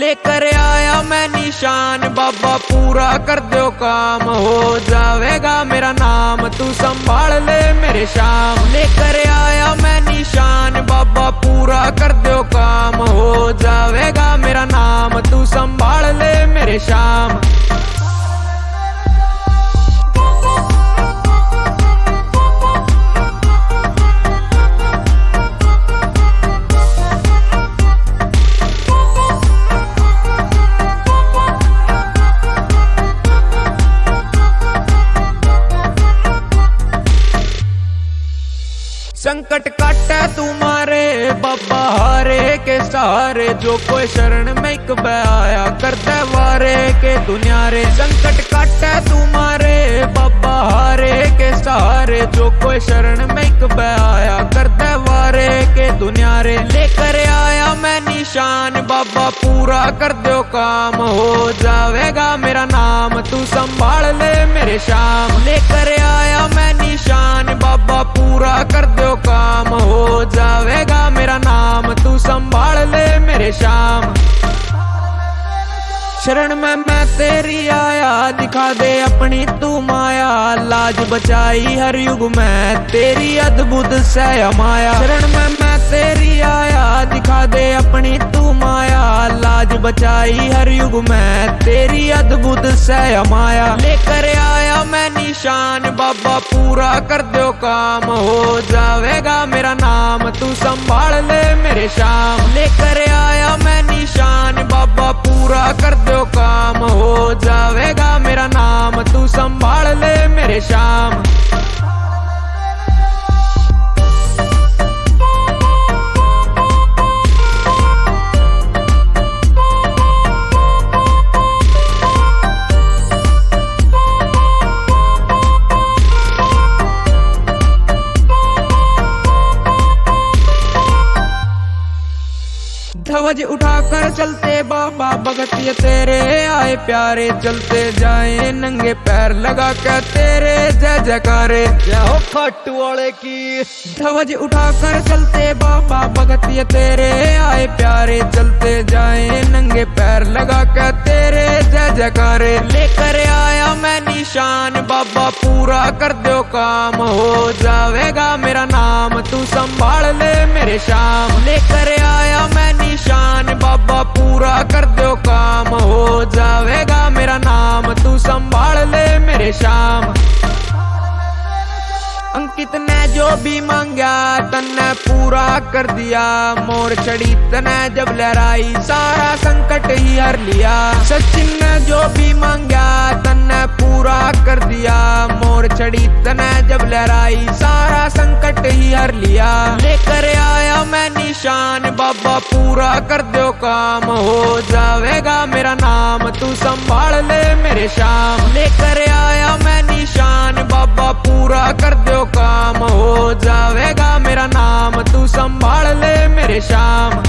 लेकर आया मैं निशान, बाबा पूरा कर दो काम, हो जावेगा मेरा नाम, तू संभाल ले मेरे शाम। लेकर आया जावेगा मेरा नाम तू संभाल ले मेरे शाम संकट काटे तुम्हारे, बाबा हारे के सहारे, जो कोई शरण में एक आया करते वारे के दुनिया रे संकट काटे तुम्हारे, बाबा हारे के सहारे, जो कोई शरण में एक आया करते वारे के दुनिया रे लेकर आया मैं निशान, बाबा पूरा कर दो काम, हो जावेगा मेरा नाम, तू संभाल ले मेरे शाम। लेकर आया मैं शरण में मैं तेरी आया, दिखा दे अपनी तू माया। लाज बचाई हर युग में, तेरी अद्भुत से माया। शरण में मैं तेरी आया, दिखा दे अपनी तू माया। लाज बचाई हर युग में, तेरी अद्भुत से माया। लेकर आया मैं निशान, बाबा पूरा कर दो काम। हो जावेगा मेरा नाम, तू संभाल ले मेरे शाम। लेकर कर दो काम हो जाएगा मेरा नाम। तू संभाल ले मेरे शाम। ध्वज उठाकर चलते बाबा भगत ये तेरे आए प्यारे चलते जाए नंगे पैर लगा कर तेरे जय जयकारे। जय हो खाटू वाले की। ध्वज उठाकर चलते बाबा भगत ये तेरे आए प्यारे चलते जाए नंगे पैर लगा कर तेरे जय जयकारे। लेकर आया मैं निशान बाबा पूरा कर दो काम हो जावेगा मेरा नाम तू संभाल ले मेरे शाम। लेकर आया मैं पूरा कर दो काम, हो जावेगा मेरा नाम। तू संभाल ले मेरे शाम। अंकित ने जो भी मांगा, तन्ने पूरा कर दिया। मोर चढ़ी तने जब लहराई, सारा संकट ही हर लिया। सचिन ने जो भी मांगा, तन्ने पूरा कर दिया। मोर चढ़ी तने जब लहराई, सारा संकट ही हर लिया। लेकर मैं निशान, बाबा पूरा कर दो काम। हो जावेगा मेरा नाम, तू संभाल ले मेरे शाम। लेकर आया मैं निशान, बाबा पूरा कर दो काम। हो जावेगा मेरा नाम, तू संभाल ले मेरे शाम।